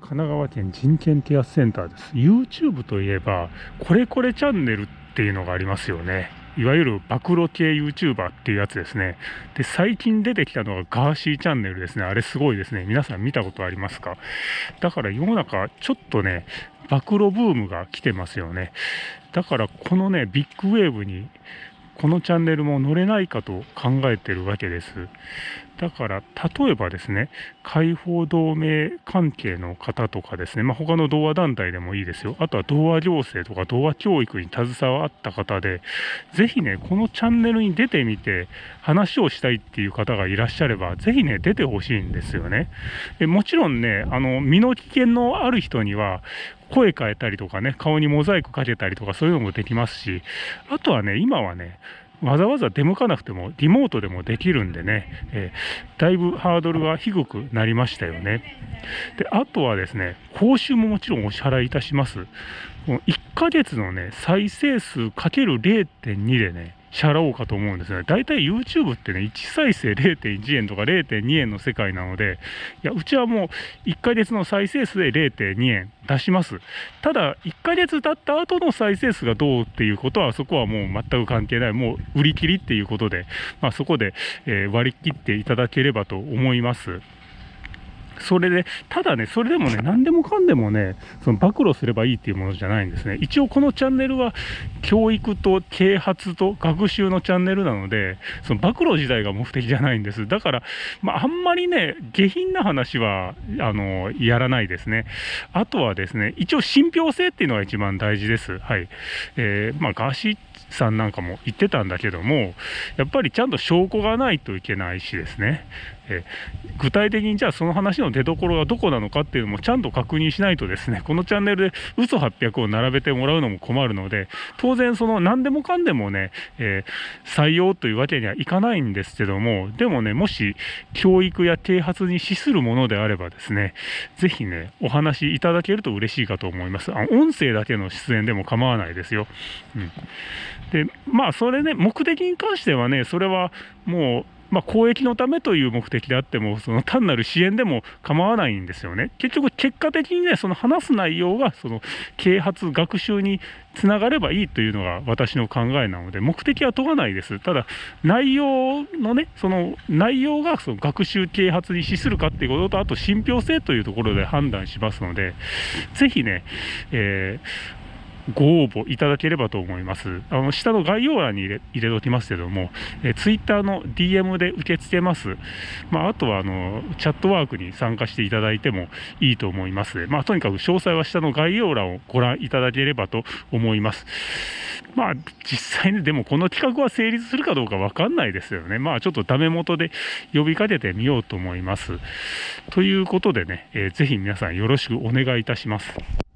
神奈川県人権啓発センターです。YouTube といえばこれこれチャンネルっていうのがありますよね。いわゆる暴露系 YouTuber っていうやつですね。で最近出てきたのがガーシーチャンネルですね。あれすごいですね。皆さん見たことありますか？だから世の中ちょっとね暴露ブームが来てますよね。だからこのねビッグウェーブにこのチャンネルも乗れないかと考えてるわけです。だから、例えばですね、解放同盟関係の方とかですね、まあ、他の童話団体でもいいですよ。あとは童話行政とか童話教育に携わった方で、ぜひね、このチャンネルに出てみて、話をしたいっていう方がいらっしゃれば、ぜひね、出てほしいんですよね。えもちろんね、あの、身の危険のある人には、声変えたりとかね、顔にモザイクかけたりとかそういうのもできますし、あとはね、今はね、わざわざ出向かなくてもリモートでもできるんでね、えー、だいぶハードルが低くなりましたよね。で、あとはですね、報酬ももちろんお支払いいたします。1ヶ月のね、再生数かける0.2でね、支払おうかと思うんですね。大体 YouTube ってね、1再生0.1円とか0.2円の世界なので、いや、うちはもう1ヶ月の再生数で0.2円出します。ただ、1ヶ月経った後の再生数がどうっていうことは、そこはもう全く関係ない。もう売り切りっていうことで、まあ、そこで、え、割り切っていただければと思います。それで、ただね、それでもね、何でもかんでもね、その暴露すればいいっていうものじゃないんですね。一応このチャンネルは、教育と啓発と学習のチャンネルなので、その暴露自体が目的じゃないんです。だから、まあ、あんまりね、下品な話は、あの、やらないですね。あとはですね、一応信憑性っていうのが一番大事です。はい。えー、まあ、ガーシーさんなんかも言ってたんだけども、やっぱりちゃんと証拠がないといけないしですね、え具体的にじゃあその話の出どころがどこなのかっていうのもちゃんと確認しないとですね、このチャンネルで嘘800を並べてもらうのも困るので、当然その何でもかんでもね、えー、採用というわけにはいかないんですけども、でもね、もし教育や啓発に資するものであればですね、ぜひね、お話いただけると嬉しいかと思います。あ音声だけの出演でも構わないですよ。うんで、まあ、それね、目的に関してはね、それはもう、まあ、公益のためという目的であっても、その単なる支援でも構わないんですよね。結局、結果的にね、その話す内容が、その啓発、学習につながればいいというのが私の考えなので、目的は問わないです。ただ、内容のね、その内容がその学習啓発に資するかっていうことと、あと信憑性というところで判断しますので、ぜひね、えーご応募いただければと思います。あの下の概要欄に入れ入れときますけども、え Twitter の DM で受け付けます。まあ、あとはあのチャットワークに参加していただいてもいいと思います。まあ、とにかく詳細は下の概要欄をご覧いただければと思います。まあ、実際にでもこの企画は成立するかどうか分かんないですよね。まあ、ちょっとダメ元で呼びかけてみようと思います。ということでね、えー、ぜひ皆さんよろしくお願いいたします。